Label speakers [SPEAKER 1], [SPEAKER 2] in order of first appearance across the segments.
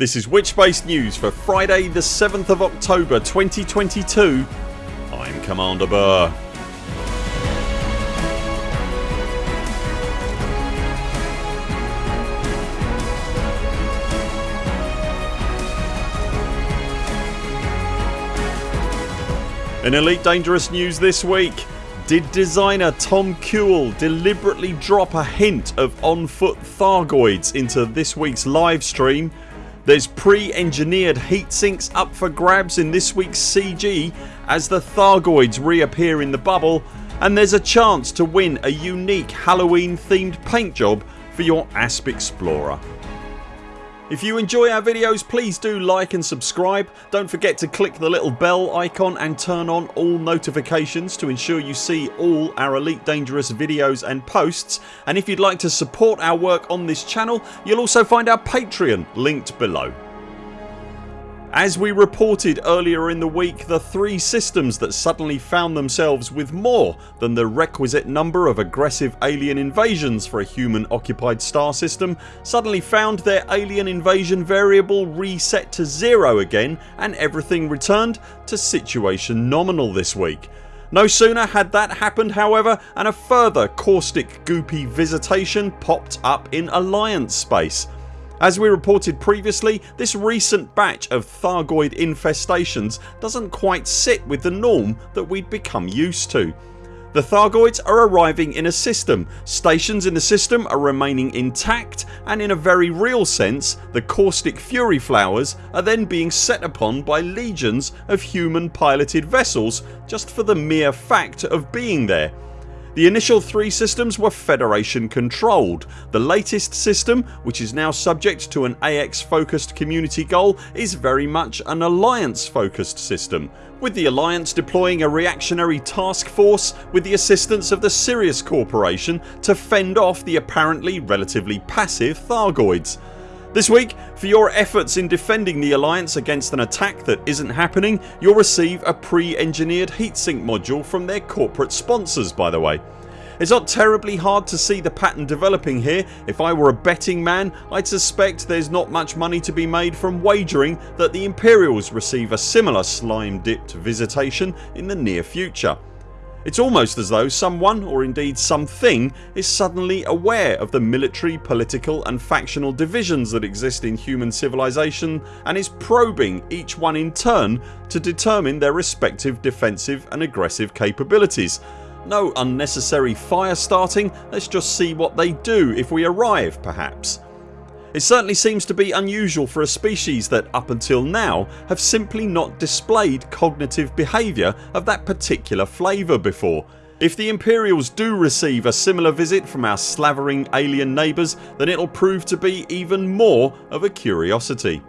[SPEAKER 1] This is Witchbase News for Friday the 7th of October 2022 I'm Commander Burr. In Elite Dangerous news this week did designer Tom Kuehl deliberately drop a hint of on foot Thargoids into this week's live stream? There's pre-engineered heat sinks up for grabs in this week's CG as the Thargoids reappear in the bubble and there's a chance to win a unique Halloween themed paint job for your Asp Explorer. If you enjoy our videos please do like and subscribe. Don't forget to click the little bell icon and turn on all notifications to ensure you see all our Elite Dangerous videos and posts and if you'd like to support our work on this channel you'll also find our Patreon linked below. As we reported earlier in the week the three systems that suddenly found themselves with more than the requisite number of aggressive alien invasions for a human occupied star system suddenly found their alien invasion variable reset to zero again and everything returned to situation nominal this week. No sooner had that happened however and a further caustic goopy visitation popped up in Alliance space. As we reported previously this recent batch of Thargoid infestations doesn't quite sit with the norm that we'd become used to. The Thargoids are arriving in a system, stations in the system are remaining intact and in a very real sense the caustic fury flowers are then being set upon by legions of human piloted vessels just for the mere fact of being there the initial three systems were Federation controlled. The latest system which is now subject to an AX focused community goal is very much an Alliance focused system with the Alliance deploying a reactionary task force with the assistance of the Sirius Corporation to fend off the apparently relatively passive Thargoids. This week for your efforts in defending the Alliance against an attack that isn't happening you'll receive a pre-engineered heatsink module from their corporate sponsors by the way. It's not terribly hard to see the pattern developing here. If I were a betting man I'd suspect there's not much money to be made from wagering that the Imperials receive a similar slime dipped visitation in the near future. It's almost as though someone or indeed something is suddenly aware of the military, political and factional divisions that exist in human civilization and is probing each one in turn to determine their respective defensive and aggressive capabilities. No unnecessary fire starting, let's just see what they do if we arrive perhaps. It certainly seems to be unusual for a species that up until now have simply not displayed cognitive behaviour of that particular flavour before. If the Imperials do receive a similar visit from our slavering alien neighbours then it'll prove to be even more of a curiosity.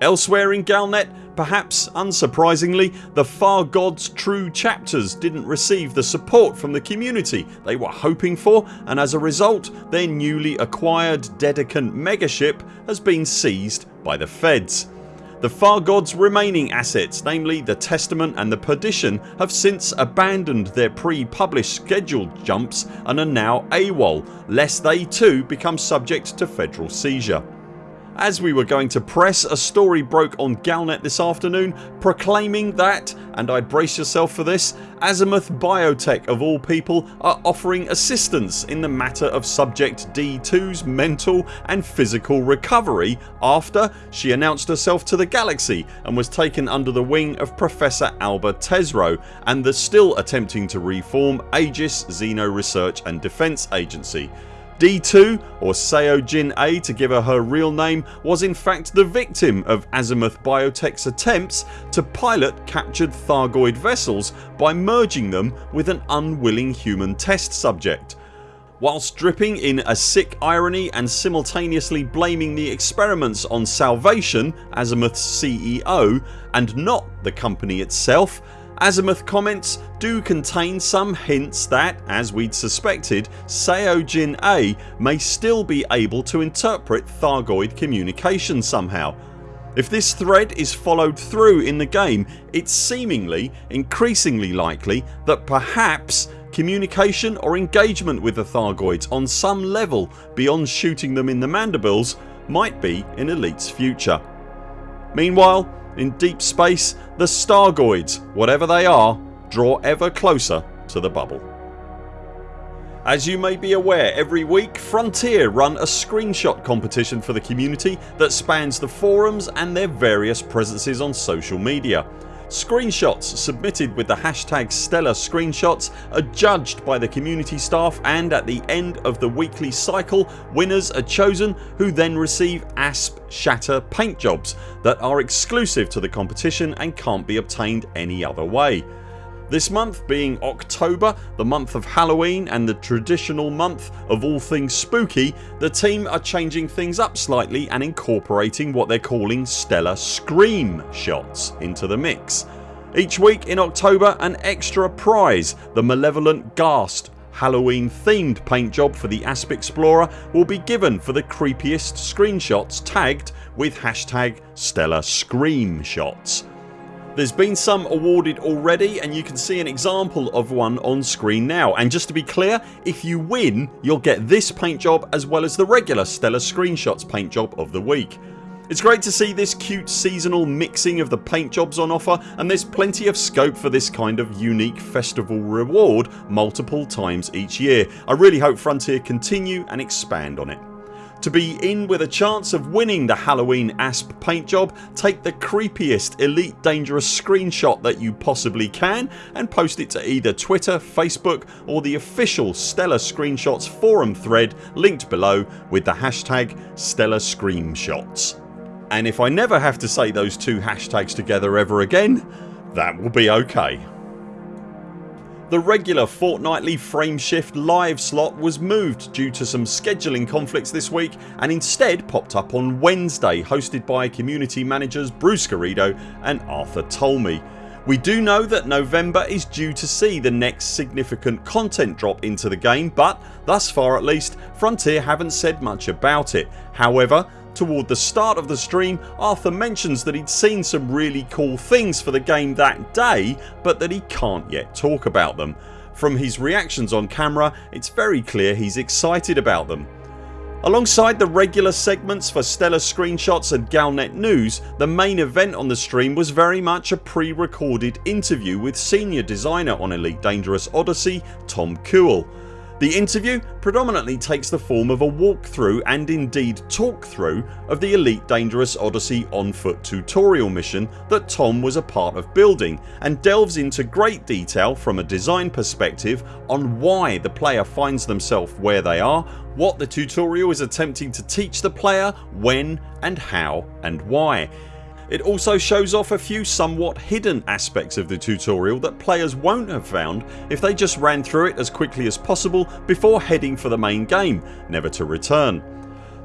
[SPEAKER 1] Elsewhere in Galnet perhaps unsurprisingly the Far Gods True chapters didn't receive the support from the community they were hoping for and as a result their newly acquired Dedicant megaship has been seized by the feds. The Far Gods remaining assets namely the Testament and the Perdition have since abandoned their pre-published scheduled jumps and are now AWOL lest they too become subject to federal seizure. As we were going to press a story broke on Galnet this afternoon proclaiming that, and I'd brace yourself for this, Azimuth Biotech of all people are offering assistance in the matter of Subject D2's mental and physical recovery after she announced herself to the galaxy and was taken under the wing of Professor Alba Tesreau and the still attempting to reform Aegis Xeno Research and Defence Agency D2 or Seo Jin-ae to give her her real name was in fact the victim of Azimuth Biotech's attempts to pilot captured Thargoid vessels by merging them with an unwilling human test subject. Whilst dripping in a sick irony and simultaneously blaming the experiments on Salvation, Azimuth's CEO and not the company itself Azimuth comments do contain some hints that, as we'd suspected, Seo Jin-ae may still be able to interpret Thargoid communication somehow. If this thread is followed through in the game it's seemingly increasingly likely that perhaps communication or engagement with the Thargoids on some level beyond shooting them in the mandibles might be in Elite's future. Meanwhile in deep space the Stargoids, whatever they are, draw ever closer to the bubble. As you may be aware every week Frontier run a screenshot competition for the community that spans the forums and their various presences on social media. Screenshots submitted with the hashtag Stellar Screenshots are judged by the community staff and at the end of the weekly cycle winners are chosen who then receive ASP Shatter paint jobs that are exclusive to the competition and can't be obtained any other way. This month being October, the month of Halloween and the traditional month of all things spooky the team are changing things up slightly and incorporating what they're calling stellar scream shots into the mix. Each week in October an extra prize, the malevolent Ghast Halloween themed paint job for the Asp Explorer will be given for the creepiest screenshots tagged with hashtag stellar scream shots. There's been some awarded already and you can see an example of one on screen now and just to be clear if you win you'll get this paint job as well as the regular Stellar Screenshots paint job of the week. It's great to see this cute seasonal mixing of the paint jobs on offer and there's plenty of scope for this kind of unique festival reward multiple times each year. I really hope Frontier continue and expand on it. To be in with a chance of winning the Halloween ASP paint job take the creepiest Elite Dangerous screenshot that you possibly can and post it to either Twitter, Facebook or the official Stellar Screenshots forum thread linked below with the hashtag Stellar Screenshots. And if I never have to say those two hashtags together ever again that will be ok. The regular fortnightly Frameshift live slot was moved due to some scheduling conflicts this week and instead popped up on Wednesday hosted by community managers Bruce Garrido and Arthur Tolmie. We do know that November is due to see the next significant content drop into the game but thus far at least Frontier haven't said much about it. However Toward the start of the stream Arthur mentions that he'd seen some really cool things for the game that day but that he can't yet talk about them. From his reactions on camera it's very clear he's excited about them. Alongside the regular segments for Stellar Screenshots and Galnet News the main event on the stream was very much a pre-recorded interview with senior designer on Elite Dangerous Odyssey Tom Kuehl. The interview predominantly takes the form of a walkthrough and indeed talkthrough of the Elite Dangerous Odyssey on foot tutorial mission that Tom was a part of building and delves into great detail from a design perspective on why the player finds themselves where they are, what the tutorial is attempting to teach the player, when and how and why. It also shows off a few somewhat hidden aspects of the tutorial that players won't have found if they just ran through it as quickly as possible before heading for the main game, never to return.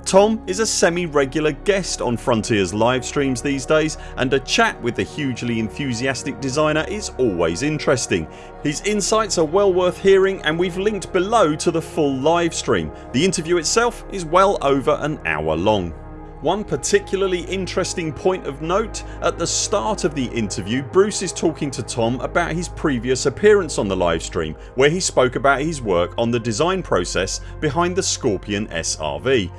[SPEAKER 1] Tom is a semi-regular guest on Frontiers live streams these days and a chat with the hugely enthusiastic designer is always interesting. His insights are well worth hearing and we've linked below to the full live stream. The interview itself is well over an hour long. One particularly interesting point of note at the start of the interview Bruce is talking to Tom about his previous appearance on the livestream where he spoke about his work on the design process behind the Scorpion SRV.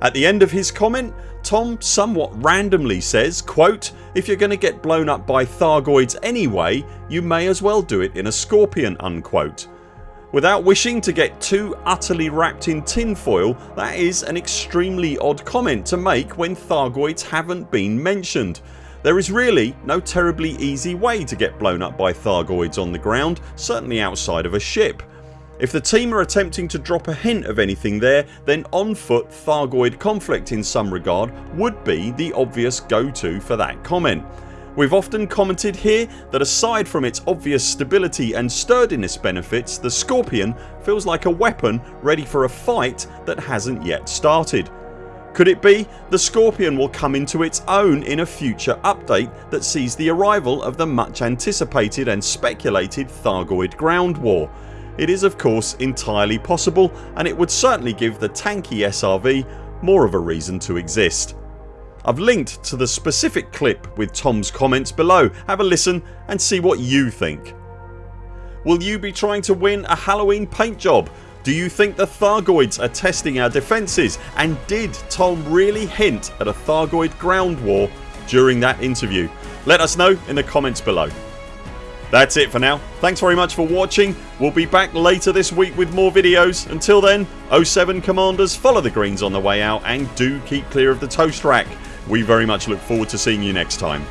[SPEAKER 1] At the end of his comment Tom somewhat randomly says quote, If you're going to get blown up by Thargoids anyway you may as well do it in a Scorpion unquote. Without wishing to get too utterly wrapped in tinfoil that is an extremely odd comment to make when Thargoids haven't been mentioned. There is really no terribly easy way to get blown up by Thargoids on the ground certainly outside of a ship. If the team are attempting to drop a hint of anything there then on foot Thargoid conflict in some regard would be the obvious go to for that comment. We've often commented here that aside from its obvious stability and sturdiness benefits the Scorpion feels like a weapon ready for a fight that hasn't yet started. Could it be the Scorpion will come into its own in a future update that sees the arrival of the much anticipated and speculated Thargoid ground war? It is of course entirely possible and it would certainly give the tanky SRV more of a reason to exist. I've linked to the specific clip with Tom's comments below. Have a listen and see what you think. Will you be trying to win a Halloween paint job? Do you think the Thargoids are testing our defences and did Tom really hint at a Thargoid ground war during that interview? Let us know in the comments below. That's it for now. Thanks very much for watching. We'll be back later this week with more videos. Until then 0 7 CMDRs follow the greens on the way out and do keep clear of the toast rack. We very much look forward to seeing you next time.